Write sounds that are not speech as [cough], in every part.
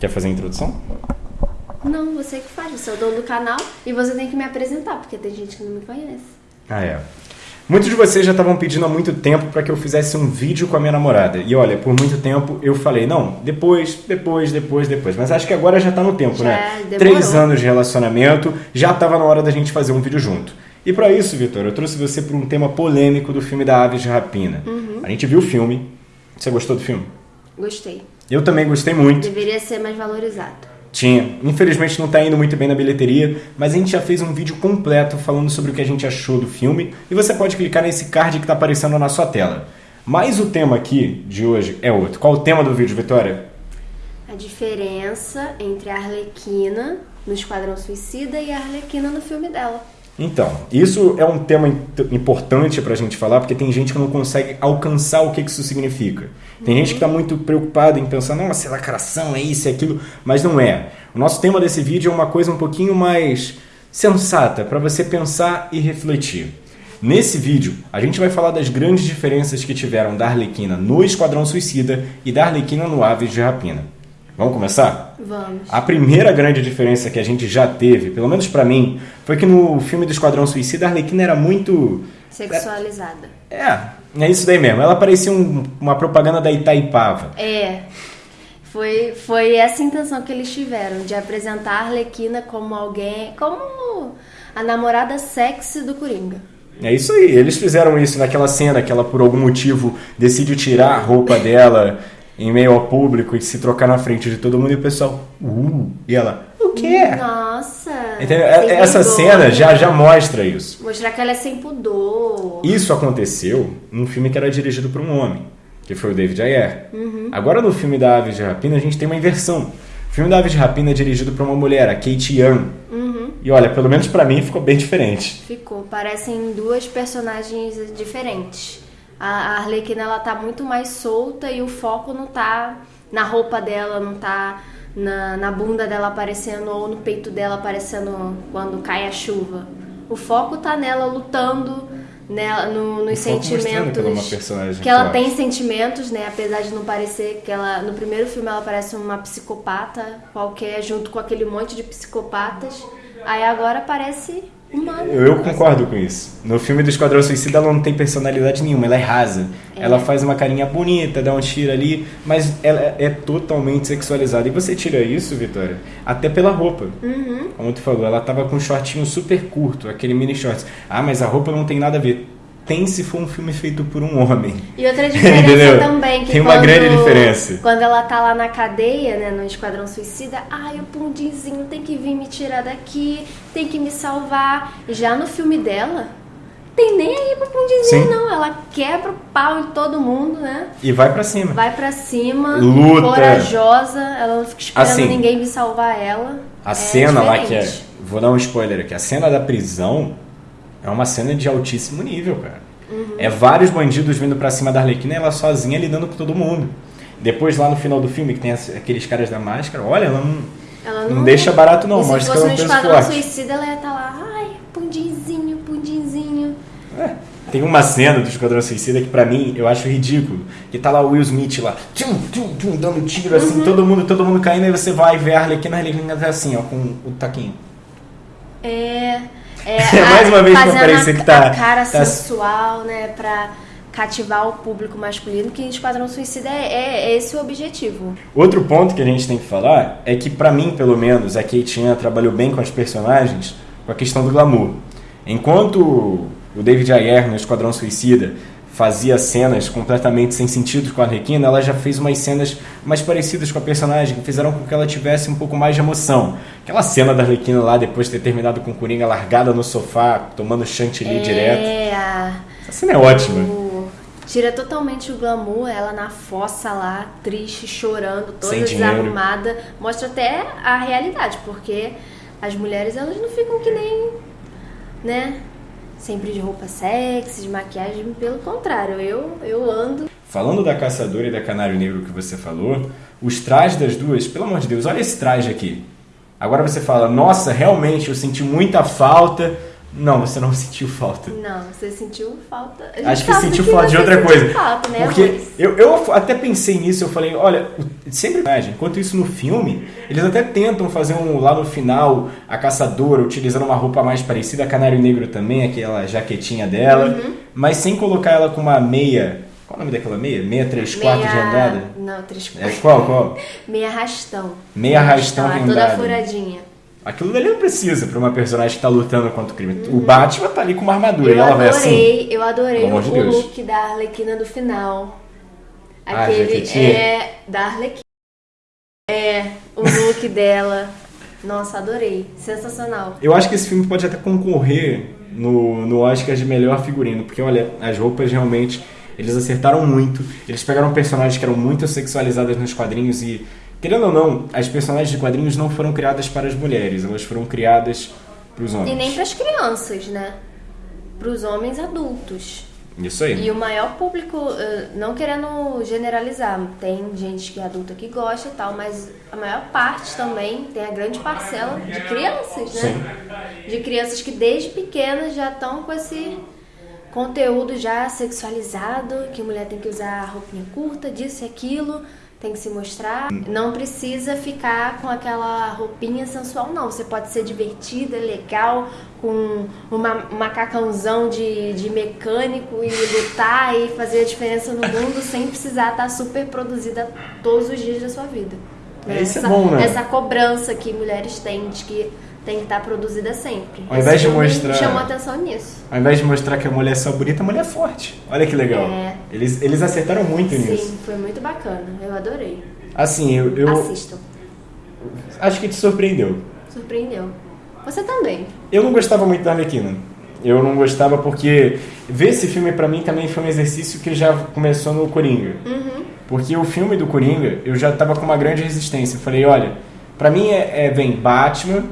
Quer fazer a introdução? Não, você que faz, você é o dono do canal e você tem que me apresentar, porque tem gente que não me conhece. Ah, é. Muitos de vocês já estavam pedindo há muito tempo para que eu fizesse um vídeo com a minha namorada. E olha, por muito tempo eu falei, não, depois, depois, depois, depois. Mas acho que agora já tá no tempo, Já, né? demorou. Três anos de relacionamento, já tava na hora da gente fazer um vídeo junto. E para isso, Vitor, eu trouxe você para um tema polêmico do filme da Aves de Rapina. Uhum. A gente viu o filme. Você gostou do filme? Gostei. Eu também gostei muito. Deveria ser mais valorizado. Tinha. Infelizmente não tá indo muito bem na bilheteria, mas a gente já fez um vídeo completo falando sobre o que a gente achou do filme e você pode clicar nesse card que tá aparecendo na sua tela. Mas o tema aqui de hoje é outro. Qual o tema do vídeo, Vitória? A diferença entre a Arlequina no Esquadrão Suicida e a Arlequina no filme dela. Então, isso é um tema importante pra gente falar, porque tem gente que não consegue alcançar o que isso significa. Tem gente que tá muito preocupada em pensar, nossa, é lacração, é isso, é aquilo, mas não é. O nosso tema desse vídeo é uma coisa um pouquinho mais sensata, para você pensar e refletir. Nesse vídeo, a gente vai falar das grandes diferenças que tiveram da Arlequina no Esquadrão Suicida e da Arlequina no Aves de Rapina. Vamos começar? Vamos. A primeira grande diferença que a gente já teve, pelo menos pra mim, foi que no filme do Esquadrão Suicida a Arlequina era muito. Sexualizada. É, é isso daí mesmo. Ela parecia um- uma propaganda da Itaipava. É. Foi, foi essa a intenção que eles tiveram, de apresentar a Arlequina como alguém. como a namorada sexy do Coringa. É isso aí. Eles fizeram isso naquela cena que ela, por algum motivo, decide tirar a roupa dela [laughs] em meio ao público e se trocar na frente de todo mundo e o pessoal. Uh, e ela. O quê? Nossa! Entendeu? sem Essa vergonha. cena já, já mostra isso. Mostrar que ela é sem pudor. Isso aconteceu num filme que era dirigido por um homem, que foi o David Ayer. Agora no filme da Aves de Rapina a gente tem uma inversão. O filme da Aves de Rapina é dirigido por uma mulher, a Kate Young. E olha, pelo menos pra mim ficou bem diferente. Ficou. Parecem duas personagens diferentes. A a Arlequina ela tá muito mais solta e o foco não tá na roupa dela, não tá na, na bunda dela aparecendo ou no peito dela aparecendo quando cai a chuva. O foco tá nela lutando, nela, no, nos mostrando sentimentos. que ela é uma personagem que ela forte. tem sentimentos, né? Apesar de não parecer que ela. No primeiro filme ela parece uma psicopata qualquer, junto com aquele monte de psicopatas. Aí agora parece humana. Eu, concordo com isso. No filme do Esquadrão Suicida ela não tem personalidade nenhuma, ela é rasa. Ela faz uma carinha bonita, dá um tiro ali, mas ela é totalmente sexualizada. E você tira isso, Vitória, até pela roupa. Uhum. Como tu falou, ela tava com um shortinho super curto, aquele mini shorts. Ah, mas a roupa não tem nada a ver. Tem se for um filme feito por um homem. E outra [laughs] diferença Entendeu? também, que Tem uma quando, grande diferença. Quando ela tá lá na cadeia, né, no Esquadrão Suicida, ai, o Pundinzinho tem que vir me tirar daqui, tem que me salvar. Já no filme dela, tem nem aí pro Pundinzinho, Sim. não. Ela quebra o pau em todo mundo, né? E vai pra cima. Vai pra cima, Luta. corajosa, ela não fica esperando Assim, ninguém vir salvar ela. A É cena lá que é. diferente. Vou dar um spoiler aqui. A cena da prisão é uma cena de altíssimo nível, cara. Uhum. É vários bandidos vindo pra cima da Arlequina e ela sozinha lidando com todo mundo. Depois, lá no final do filme, que tem aqueles caras da máscara, olha, ela não, Ela não deixa barato, não. Mostra que ela é no um Esquadrão forte. Suicida, ela ia estar lá, ai, Pundinzinho, Pundinzinho. É. Tem uma cena do Esquadrão Suicida que pra mim eu acho ridículo. Que tá lá o Will Smith lá, tchum, tchum, tchum, dando tiro assim, Uhum. todo mundo, todo mundo caindo, aí você vai ver a Arlequina, a Arlequina tá assim, ó, com o taquinho. É. É, [laughs] É mais uma vez pra fazendo parecer a- que tá- A cara tá- sensual, né? Pra cativar o público masculino, que Esquadrão Suicida é, é esse o objetivo. Outro ponto que a gente tem que falar é que, pra mim, pelo menos, a Kate Chan trabalhou bem com as personagens com a questão do glamour. Enquanto o David Ayer no Esquadrão Suicida fazia cenas completamente sem sentido com a Arlequina, ela já fez umas cenas mais parecidas com a personagem, que fizeram com que ela tivesse um pouco mais de emoção. Aquela cena da Arlequina lá, depois de ter terminado com o Coringa, largada no sofá, tomando chantilly direto. É, a- Essa cena é ótima. o- tira totalmente o glamour, ela na fossa lá, triste, chorando, toda Sem dinheiro. desarrumada. Mostra até a realidade, porque as mulheres elas não ficam que nem, né? Sempre de roupa sexy, de maquiagem, pelo contrário, eu, eu ando Falando da caçadora e da canário negro que você falou, os trajes das duas, pelo amor de Deus, olha esse traje aqui. Agora você fala, nossa, realmente eu senti muita falta Não, você não [laughs] sentiu falta. Não, você sentiu falta. Acho que sentiu que falta de outra coisa. Falta, né, Porque eu, eu até pensei nisso, eu falei, olha, sempre imagem. Enquanto isso no filme, eles até tentam fazer um lá no final, a caçadora utilizando uma roupa mais parecida, a Canário Negro também, aquela jaquetinha dela, Uhum. mas sem colocar ela com uma meia. Qual o nome daquela meia? Meia 3 quartos de andada? Não, três É, qual, qual? [laughs] Meia arrastão. Meia arrastão Ela é rendada. toda furadinha. Aquilo dali não precisa pra uma personagem que tá lutando contra o crime. O Batman tá ali com uma armadura Eu e ela vai assim. adorei, eu adorei o, look da Arlequina do final. Ah, Aquele jaquetinha? é da Arlequina. É, o look [laughs] dela. Nossa, adorei. Sensacional. Eu acho que esse filme pode até concorrer no, no Oscar de melhor figurino, porque olha, as roupas realmente eles acertaram muito. Eles pegaram personagens que eram muito sexualizadas nos quadrinhos e, querendo ou não, as personagens de quadrinhos não foram criadas para as mulheres, elas foram criadas para os homens. E nem para as crianças, né? Para os homens adultos. Isso aí. E o maior público, eh, não querendo generalizar, tem gente que é adulta que gosta e tal, mas a maior parte também tem a grande parcela de crianças, né? De crianças que desde pequenas já estão com esse conteúdo já sexualizado, que mulher tem que usar roupinha curta, disso e aquilo, tem que se mostrar. Não precisa ficar com aquela roupinha sensual, não. Você pode ser divertida, legal, com uma, um macacãozão de, de mecânico e lutar e fazer a diferença no mundo [laughs] sem precisar estar super produzida todos os dias da sua vida. É, isso é essa, bom, né? Essa cobrança que mulheres têm de que tem que estar produzida sempre. Ao invés Esse de mostrar- chamou atenção nisso. Ao invés de mostrar que a mulher é só bonita, a mulher é forte. Olha que legal. É. Eles, eles acertaram muito nisso. Sim, foi muito bacana. Eu adorei. Assim, eu, eu Assistam. acho que te surpreendeu. Surpreendeu. Você também. Eu não gostava muito da Arlequina. Eu não gostava porque ver esse filme pra mim também foi um exercício que já começou no Coringa. Porque o filme do Coringa, eu já tava com uma grande resistência. Eu falei, olha, pra mim é, é vem Batman,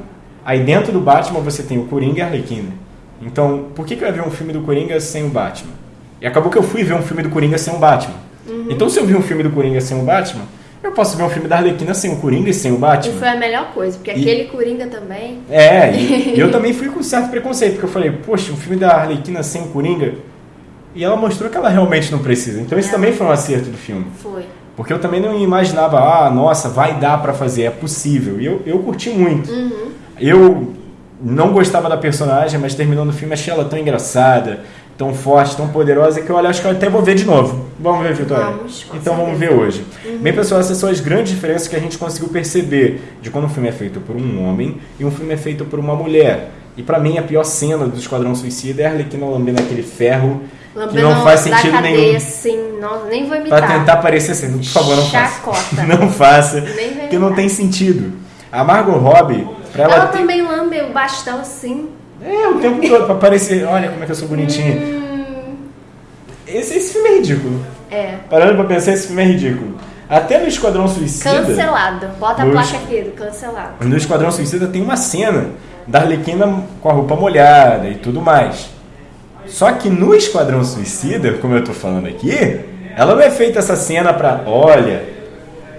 aí dentro do Batman você tem o Coringa e a Arlequina. Então, por que, que eu ia ver um filme do Coringa sem o Batman? E acabou que eu fui ver um filme do Coringa sem o Batman. Então, se eu vi um filme do Coringa sem o Batman, eu posso ver um filme da Arlequina sem o Coringa e sem o E Batman. foi a melhor coisa, porque E- aquele Coringa também. É, e, e [laughs] eu também fui com certo preconceito, porque eu falei, poxa, um filme da Arlequina sem o Coringa. E ela mostrou que ela realmente não precisa. Então isso É. também foi um acerto do filme. Foi. Porque eu também não imaginava, ah, nossa, vai dar pra fazer, é possível. E eu, eu curti muito. Uhum. Eu não gostava da personagem, mas terminando o filme achei ela tão engraçada, tão forte, tão poderosa, que eu olha, acho que eu até vou ver de novo. Vamos ver, Vitória? Vamos, então vamos ver certeza. Uhum. hoje. Bem, pessoal, essas são as grandes diferenças que a gente conseguiu perceber de quando um filme é feito por um homem e um filme é feito por uma mulher. E pra mim, a pior cena do Esquadrão Suicida é a Arlequina lambendo aquele ferro que Lambendo não faz sentido cadeia, nenhum. assim, não, nem vou imitar. Pra tentar parecer assim, por favor, não Chacota. faça. [laughs] Não faça, porque não tem sentido. A Margot Robbie, pra ela, Ela ter- também lambe o bastão assim. É, o tempo todo, pra parecer, olha como é que eu sou bonitinha. Hum, Esse, esse filme é ridículo. é. Parando pra pensar, esse filme é ridículo. Até no Esquadrão Suicida. Cancelado. Bota a placa aqui do cancelado. No Esquadrão Suicida tem uma cena da Arlequina com a roupa molhada e tudo mais. Só que no Esquadrão Suicida, como eu tô falando aqui, ela não é feita essa cena pra, olha,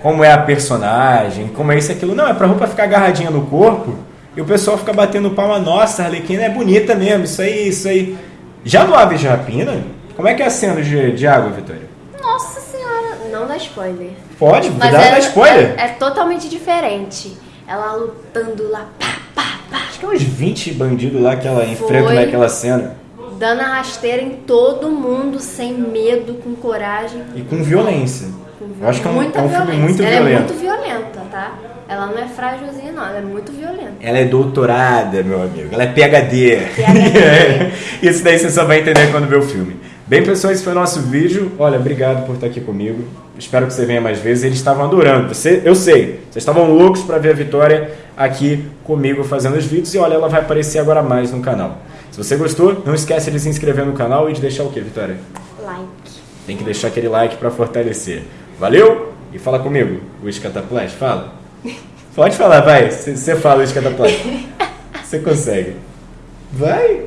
como é a personagem, como é isso e aquilo. Não, é pra roupa ficar agarradinha no corpo e o pessoal fica batendo palma. Nossa, a Arlequina é bonita mesmo, isso aí, isso aí. Já no Aves de Rapina, como é que é a cena de, de água, Vitória? Nossa senhora. Não dá spoiler. Pode, Mas cuidado é, da spoiler. É, é totalmente diferente. Ela lutando lá, pá, pá, pá, Acho que é uns 20 bandidos lá que ela enfrenta Foi. naquela cena. dando a rasteira em todo mundo, sem medo, com coragem. E com violência. Eu acho que é um, Muita é um filme muito ela violento. é muito violenta, tá? Ela não é frágilzinha, não. Ela é muito violenta. Ela é doutorada, meu amigo. Ela é PhD. PhD. [laughs] Isso daí você só vai entender quando ver o filme. Bem, pessoal, esse foi o nosso vídeo. Olha, obrigado por estar aqui comigo. Espero que você venha mais vezes. Eles estavam adorando. Você, eu sei. Vocês estavam loucos para ver a Vitória aqui comigo fazendo os vídeos. E olha, ela vai aparecer agora mais no canal. Se você gostou, não esquece de se inscrever no canal e de deixar o quê, Vitória? Like. Tem que deixar aquele like para fortalecer. Valeu? E fala comigo, o Escataplash, fala. Pode falar, vai. Você fala o Escataplash. [laughs] Você consegue. Vai.